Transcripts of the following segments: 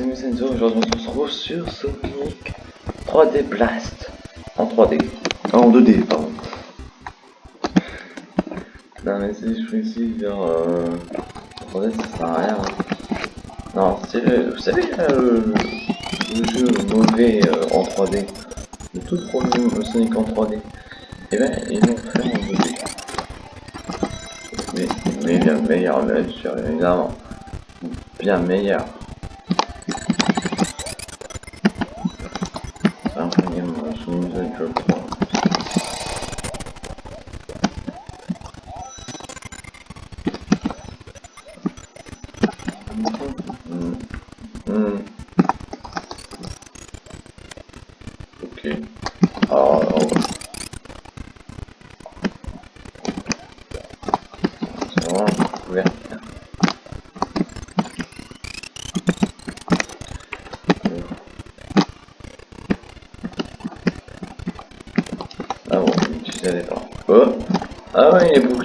amis Senzo, aujourd'hui on se retrouve sur Sonic 3D Blast en 3D, ah, en 2D pardon. Non mais si je vers euh, 3D ça sert à rien. Hein. Non, c'est vous savez euh, le jeu mauvais euh, en 3D, le tout premier Sonic en 3D, et eh ben ils l'ont fait en 2D. Mais, mais bien meilleur évidemment. Bien meilleur.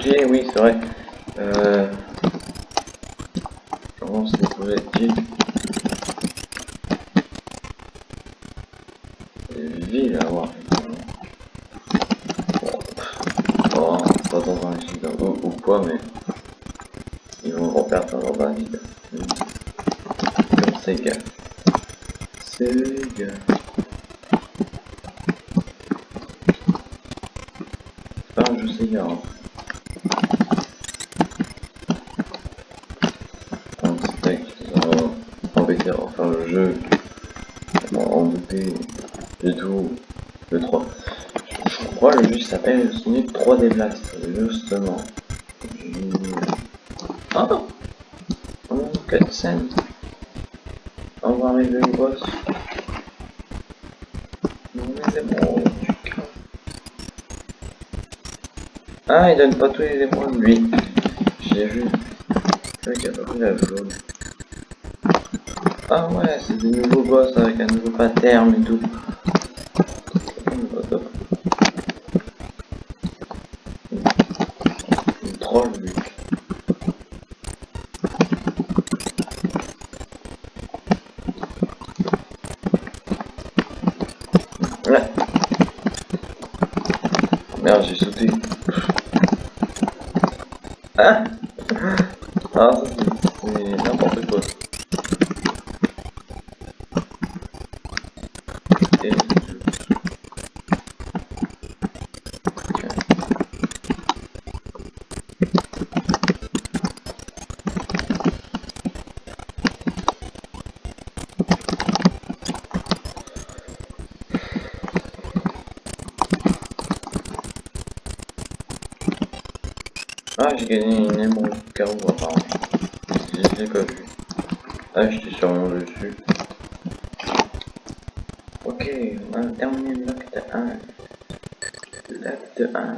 Oui, c'est vrai. Euh... Comment c'est projectiles C'est ville à voir. Oh, pas dans un vide, ou, quoi, mais... Ils vont reperdre dans un vide. Comme Sega. Sega. je sais bien. Un steak, embêter à refaire le jeu, en douter du tout, le 3. Je crois le jeu Sonic 3D Blast, justement. Ah Oh, cutscene On va arriver au boss. Non mais c'est bon. Ah, il donne pas tous les émeraudes, lui. J'ai vu. C'est qu'il a pas pris la jaune. Ah ouais, c'est des nouveaux boss avec un nouveau pattern et tout. Ah, c'est n'importe quoi. Ah, j'ai gagné une émeraude carreau apparemment. Je l'ai pas vu. Ah, j'étais sûrement dessus. Ok, on a terminé l'acte 1. L'acte 1.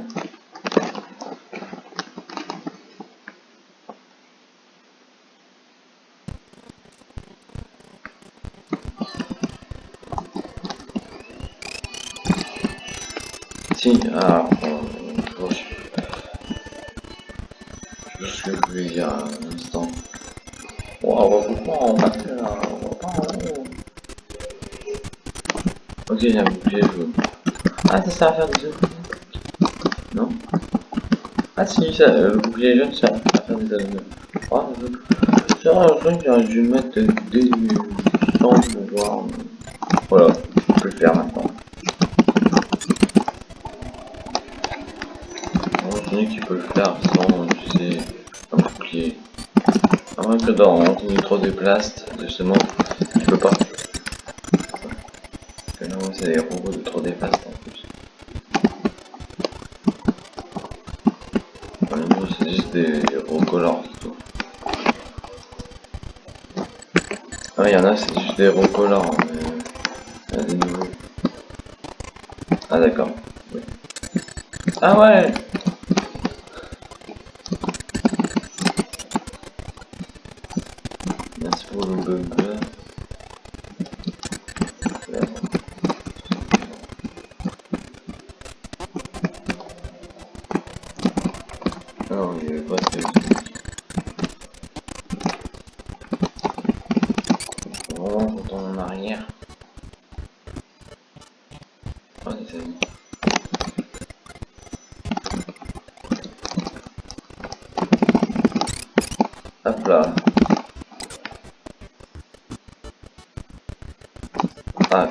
Si, ah, ce que je voulais dire un instant. Wow, regroupement en matière, Ok, il y a un bouclier jaune. Ah, ça sert à faire des œufs. Non Ah si, ça, euh, le bouclier jaune sert à faire des œufs. Ah, je crois que j'aurais dû mettre des pour voir. Voilà, je peux le faire maintenant. Que dans Anthony 3D Blast, justement, tu peux pas. Que là, c'est des robots de 3D Blast en plus. Enfin, c'est juste des recolors, tout. Ah, il y en a, c'est juste des recolors, mais. Des nouveaux. Ah, d'accord. Ah ouais Non, il n'y avait pas de en arrière. Oh, les amis. Hop là. Ah.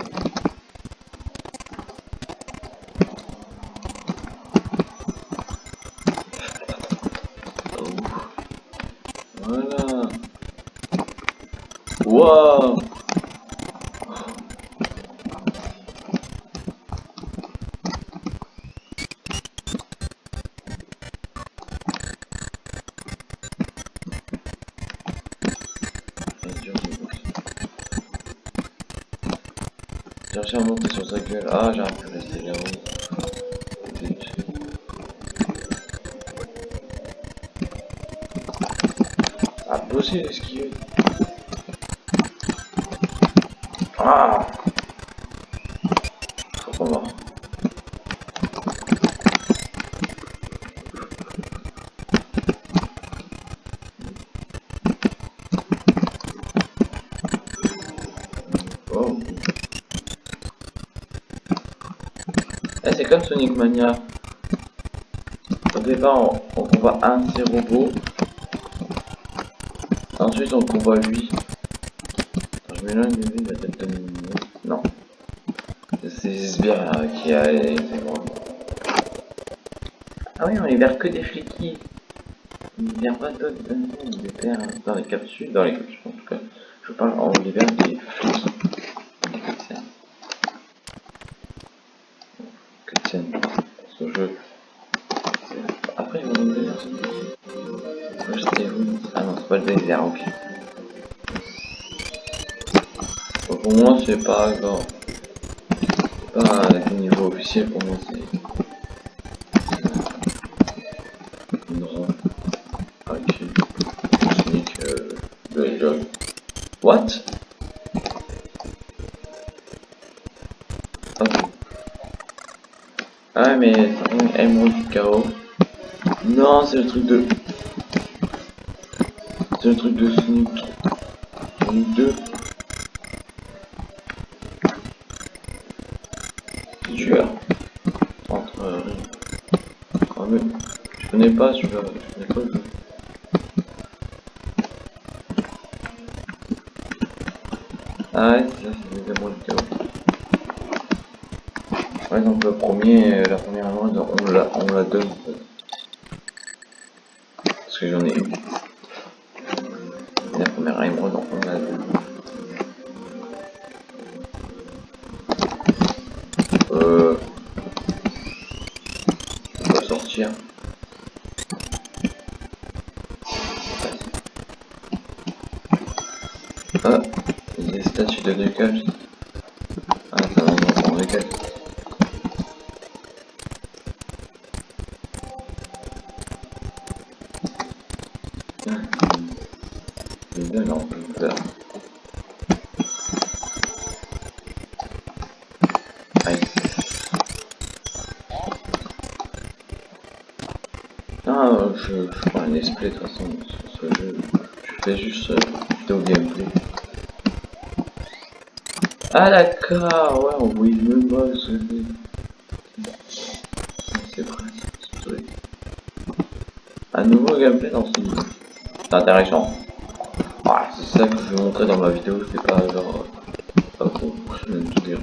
Voilà. Wow. J'ai réussi à monter sur sa gueule. Ah, j'ai pu rester là-haut. Zut. Ah, bosser l'esquive. Ah Faut qu'on va. Oh. Eh, c'est comme Sonic Mania. Au départ, on, on combat un de ses robots. Ensuite, on combat lui. Attends, je m'éloigne de lui, il va peut-être donner. Non. C'est Sbire euh, qui a les robots. Ah oui, on libère que des fliquis. On libère pas d'autres libère dans les capsules, dans les capsules en tout cas. Je parle, on libère des flics. Le pour moi, c'est pas genre. C'est pas un niveau officiel pour moi, c'est. Une. Avec euh, le Hedgehog. What? Ah mais un émeraude du. Non, c'est le truc de... C'est le truc de Sonic 3. Sonic 2. Tueur. Entre... Euh... Ah mais... Je connais pas celui-là. Je connais pas le jeu. Ah ouais, c'est ça, c'est les émeraudes du chaos. Ouais, donc le premier, euh, la première émeraude, on la, on la donne. Parce que j'en ai une. Ah, des statues de décalage. Ah, ça va, on va décalage. C'est bien, là, on peut le faire. Aïe. Ah, je, je prends un display de toute façon sur ce jeu. Je fais juste euh, vidéo gameplay. Ah d'accord, ouais, on voit le boss. C'est. Un nouveau gameplay dans ce jeu. C'est intéressant. Ah, c'est ça que je vais montrer dans ma vidéo, c'est pas genre... Pas pour je donne tout chiant.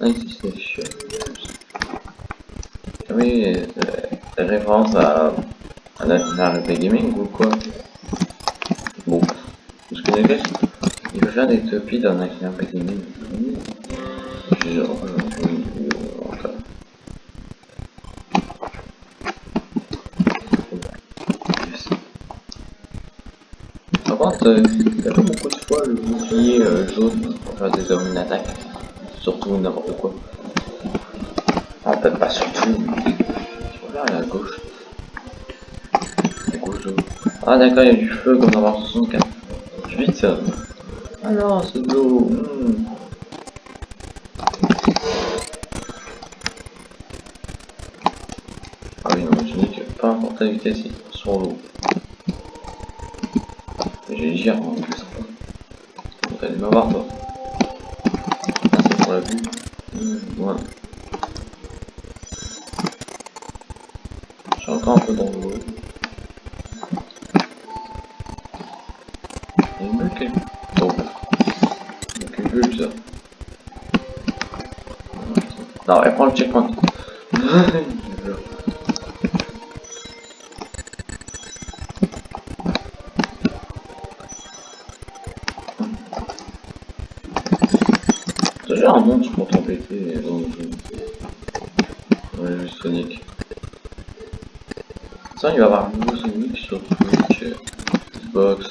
Ah Oui, euh, référence à... à National RP Gaming ou quoi? Bon, il veut des dans. J'ai euh, enfin... Yes. Par contre, euh, y a pas beaucoup de fois le bouclier euh, jaune pour faire des hommes attaque. Surtout n'importe quoi. Ah, peut-être pas surtout, regarde à gauche. Gauche. Ah d'accord, il y a du feu dans War 64. Vite Ah c'est de l'eau. hmm. Ah oui, non, je dis que peu importe la vitesse, il est sur l'eau. J'ai gire en plus. Donc allez me voir toi. vu. Mmh, ouais. Suis encore un peu dans l'eau. 2. Non, elle prend le checkpoint. Déjà un monstre pour t'embêter dans le jeu. Ouais, juste Sonic. Ça, il va y avoir un nouveau Sonic sur Twitch, euh, Xbox,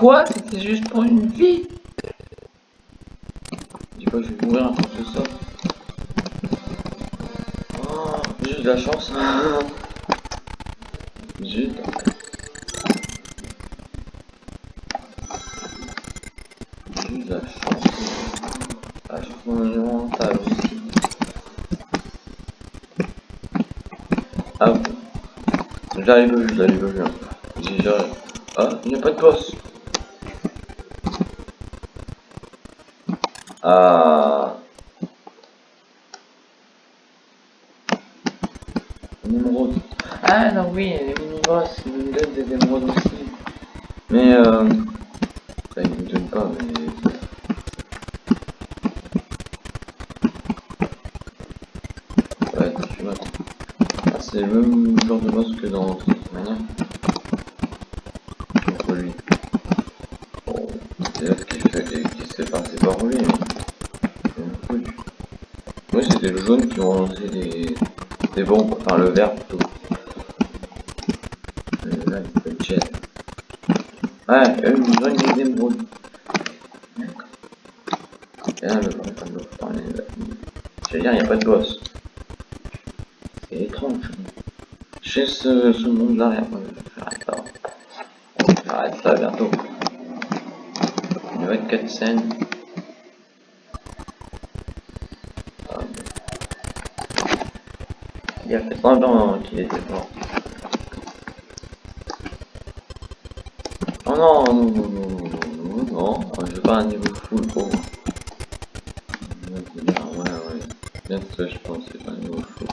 Quoi C'était juste pour une vie Dis pas que je vais mourir à cause de ça. Oh, j'ai de la chance. J'ai eu de la de la chance. Ah, je aussi. Ah, j'arrive, j'arrive, j'arrive. J'arrive. Ah, il n'y a pas de boss. Ah. Émeraude. Ah non oui, les mini-boss, me donnent des émeraudes aussi. Mais euh... Enfin, ils me donnent pas, mais... Ouais, tu vois. Ah, c'est le même genre de boss que dans manière. Contre lui? Bon, c'est là qui fait qui s'est passé par lui. Moi c'était le jaune qui ont lancé des, des bombes, enfin le vert plutôt. Le là il le jet. Ouais, eux ils ont des émeraudes. Et là le bon tableau, parler Je veux dire, il n'y a pas de boss. C'est étrange. Chez ce, ce monde là, j'arrête pas. J'arrête ça bientôt. Une nouvelle cutscene. Il a fait semblant qu'il était mort. Oh non, non, non, non, non, non, je veux pas un niveau full pour moi. Ouais, ouais, bien que je pense c'est pas un niveau full.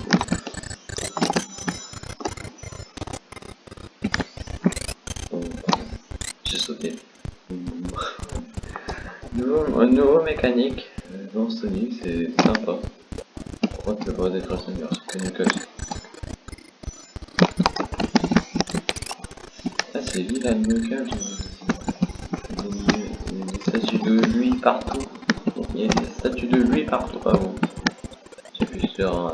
J'ai sauté. nouveau mécanique de lui partout. Il y a des de lui partout. Ah bon. J'appuie sur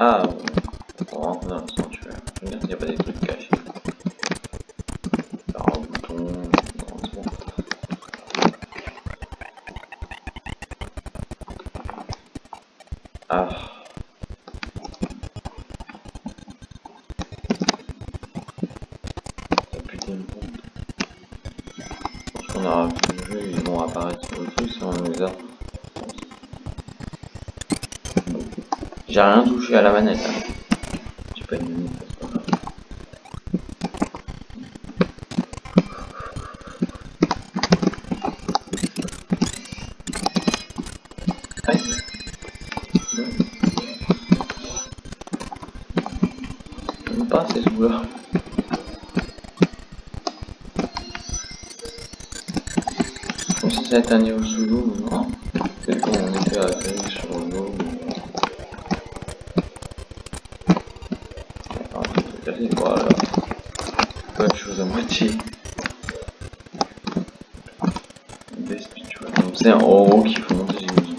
Ah, on rentre dans le sanctuaire. Dire qu'il n'y a pas des trucs cachés. J'ai rien touché à la manette. Hein. J'ai pas de minute, c'est un niveau sous on était sur l'eau. qui faut monter une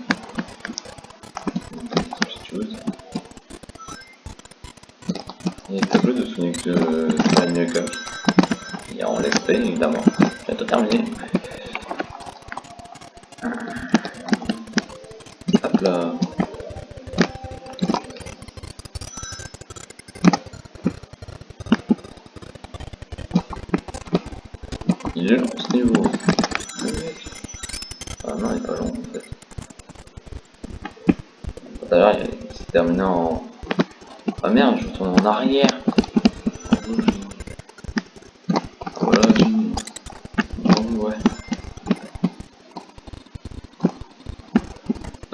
chose. Il est tableau de Sonic de Mario Cup. Et on l'espère évidemment. Bientôt terminé.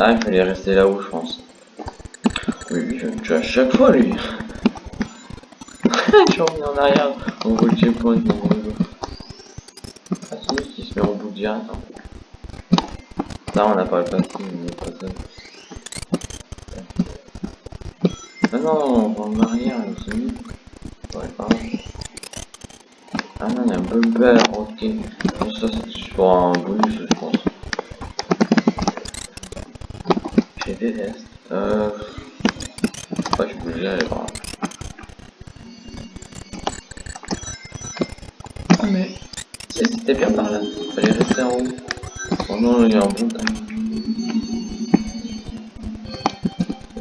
Ah, il fallait rester là-haut, je pense. Oui, lui, je tue à chaque fois, lui. je reviens en arrière. On voit le checkpoint, mon gros. Ah, c'est lui qui se met en bout direct. Hein. Là, on n'a pas le passé, mais pas ça. Ah non, on va en arrière, c'est pardon. Ah non, il y a un bumper, ok. Ça, c'est pour un bonus, je pense. Je déteste. Euh... Ouais, je peux aller par là. Ah mais... C'était bien par là. Fallait rester en haut. Oh non, il y a un bon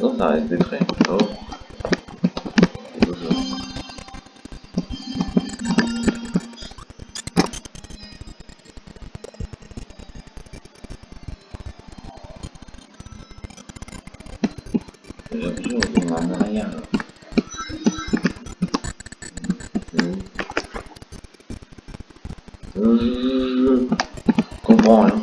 Non, ça reste des traits. Oh. Je comprends là.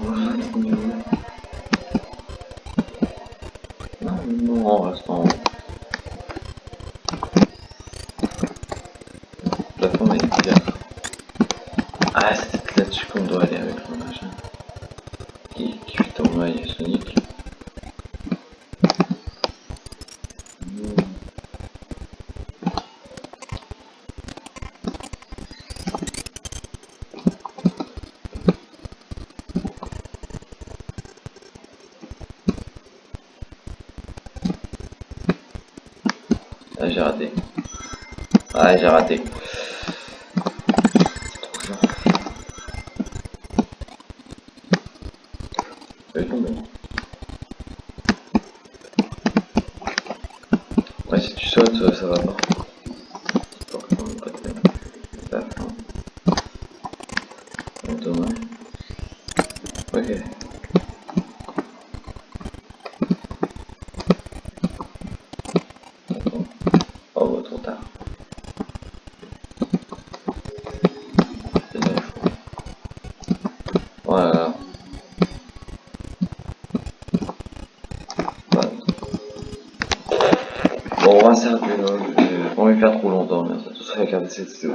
J'ai raté. Ah, j'ai raté. Je vais tomber. Ouais, si tu sautes, ça va pas. Forcément, pas de la fin. Dommage. Ok. Oh, bah, trop tard. Voilà. Voilà. Bon, on